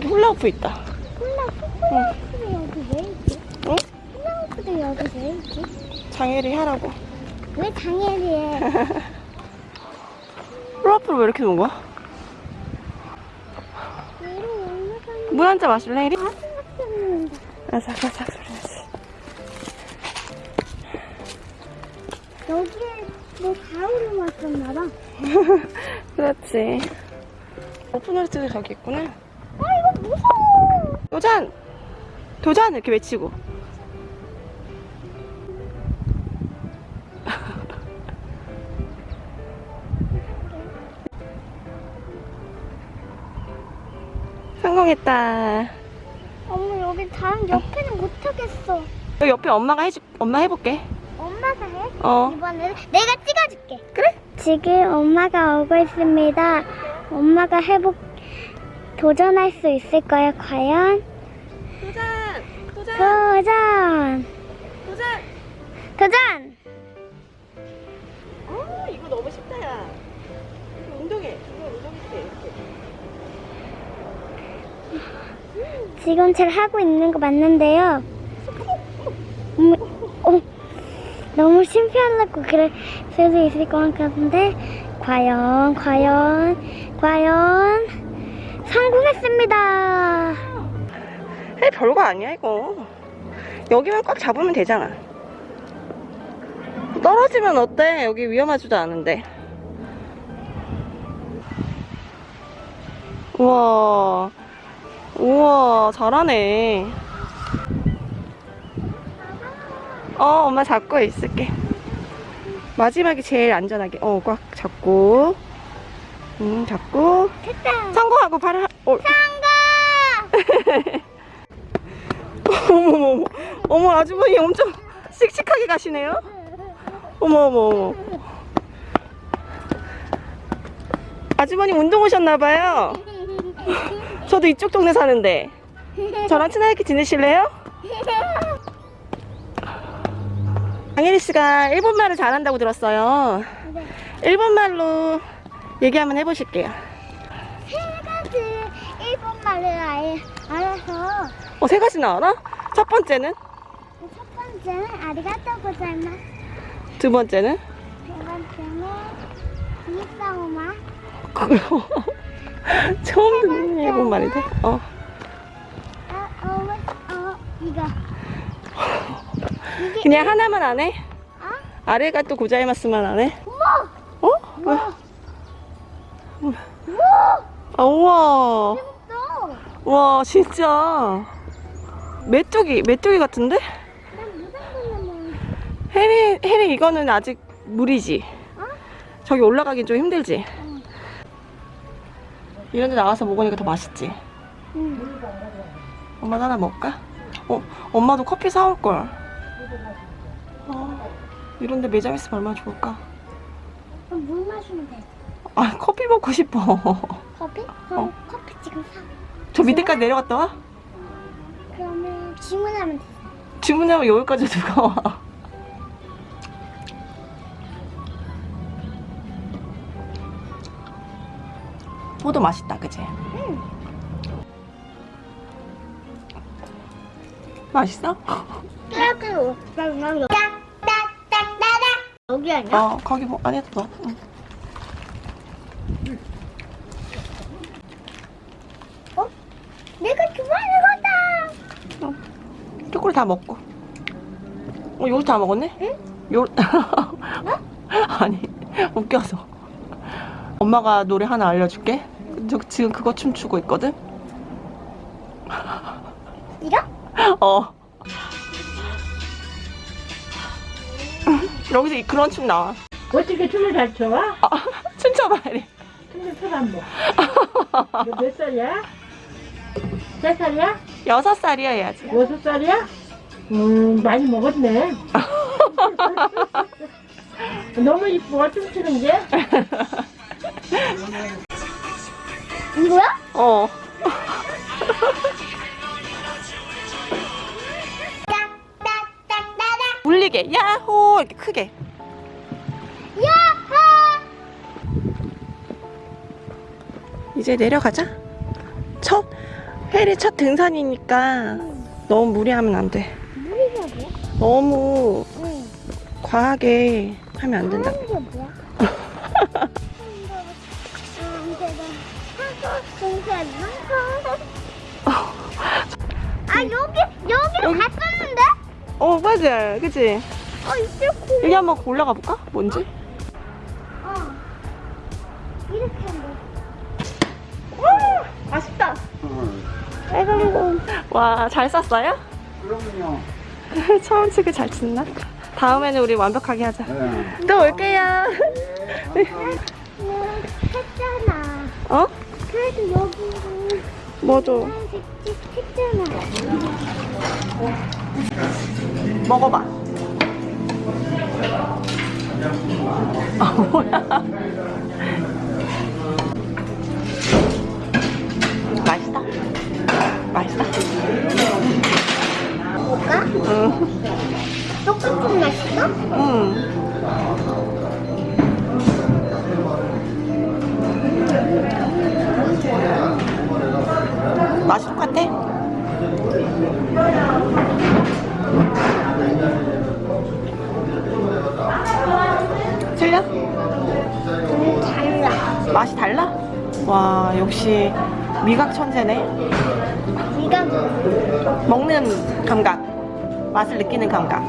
훌라후프 있다. 훌라후프도 여기 왜 있지? 응? 훌라후프도 여기 왜 있지? 장애리 하라고. 왜 장애리에 훌라후프를 왜 이렇게 놓은 거야? 물 한 잔 마실래, 혜리? 아삭아삭 아삭아삭 소리 나지. 여기에 뭐 가을을 왔었나 봐. 그렇지. 오픈월드도 저기 있구나. 아 이거 무서워. 도전! 도전! 이렇게 외치고. 성공했다. 어머 여기 다른 옆에는 못 하겠어. 여기 옆에 엄마가 해줄, 엄마 해볼게. 엄마가 해? 어. 이번에는 내가 찍어줄게. 그래? 지금 엄마가 오고 있습니다. 엄마가 해보 도전할 수 있을까요? 과연? 도전! 도전! 도전! 도전! 도전! 어, 이거 너무 쉽다, 야. 운동해. 이거 운동해. 이렇게. 지금 제가 하고 있는 거 맞는데요. 어머, 어, 너무 심피하려고 그럴 수도 있을 것 같은데 과연 과연 과연 성공했습니다. 해 별거 아니야, 이거. 여기만 꽉 잡으면 되잖아. 떨어지면 어때? 여기 위험하지도 않은데. 우와. 우와, 잘하네. 어, 엄마 잡고 있을게. 마지막이 제일 안전하게. 어, 꽉 잡고. 음, 잡고. 됐다. 성공하고 발을, 하- 어, 성공! 어머, 어머, 어머, 아주머니 엄청 씩씩하게 가시네요? 어머, 어머, 어머. 아주머니 운동 오셨나봐요. 저도 이쪽 동네 사는데. 저랑 친하게 지내실래요? 강혜리 씨가 일본말을 잘한다고 들었어요. 일본말로 얘기 한번 해보실게요. 세 가지 일본말을 아예 알아서 어, 세 가지나 알아? 첫 번째는? 첫 번째는 아리가또 고자이마스 두 번째는? 세 번째는 이사오마 처음 듣는 일본 말인데? 어. 어, 어, 어, 이거 이게 그냥 하나만 안 해? 어? 아래가 또 고자이마스만 안 해? 우와! 어? 왜? 우와! 아, 우와. 와, 진짜. 메뚜기, 메뚜기 같은데? 해리, 해리 이거는 아직 물이지? 어? 저기 올라가긴 좀 힘들지? 응. 이런 데 나가서 먹으니까 더 맛있지? 응. 엄마도 하나 먹을까? 어, 엄마도 커피 사올걸. 어, 이런 데 매장 있으면 얼마나 좋을까? 물 마시면 돼. 아, 커피 먹고 싶어. 커피? 그럼 어. 커피 지금 사. 저 밑에까지 내려갔다 와? 그러면 주문하면 돼. 주문하면 여기까지 누가 와? 포도 맛있다, 그치? 응. 맛있어? 따뜻해. 여기 아니야? 어, 거기 뭐 안에 둬. 응. 어? 내가 좋아하는 거다. 초콜릿 다 먹고. 어, 요거트 다 먹었네? 응? 요 아니, 웃겨서. 엄마가 노래 하나 알려줄게. 저 지금 그거 춤추고 있거든? 이거? 어. 여기서 이- 그런 춤 나와. 어떻게 춤을 잘 춰? 아, 춤춰봐, 이래. 춤을 춰안 뭐. 너몇 살이야? 세 살이야? 여섯 살이야, 해야지. 여섯 살이야? 음, 많이 먹었네. 너무 이뻐, 춤추는 게. 이거야? 어. 울리게, 야호! 이렇게 크게. 야하! 이제 내려가자. 혜리 첫 등산이니까 너무 무리하면 안 돼. 뭐야? 너무 응. 과하게 하면 안 된다. 게 뭐야? 아 여기 여기 여기- 갔었는데? 어, 맞아. 그치? 어 이제 고. 여기 한번 올라가 볼까? 뭔지? 어. 이렇게 한번. 맛있다. 아이고. 와, 잘 쌌어요? 그럼요. 처음 치기 잘 친다. 다음에는 우리 완벽하게 하자. 네. 또 올게요. 했잖아. 어? 그래도? 하얀색 찍 했잖아. 먹어봐. 아, 뭐야. 맛이 똑같아? 틀려? 음, 달라. 맛이 달라? 와 역시 미각 천재네 네가 먹는 감각 맛을 느끼는 감각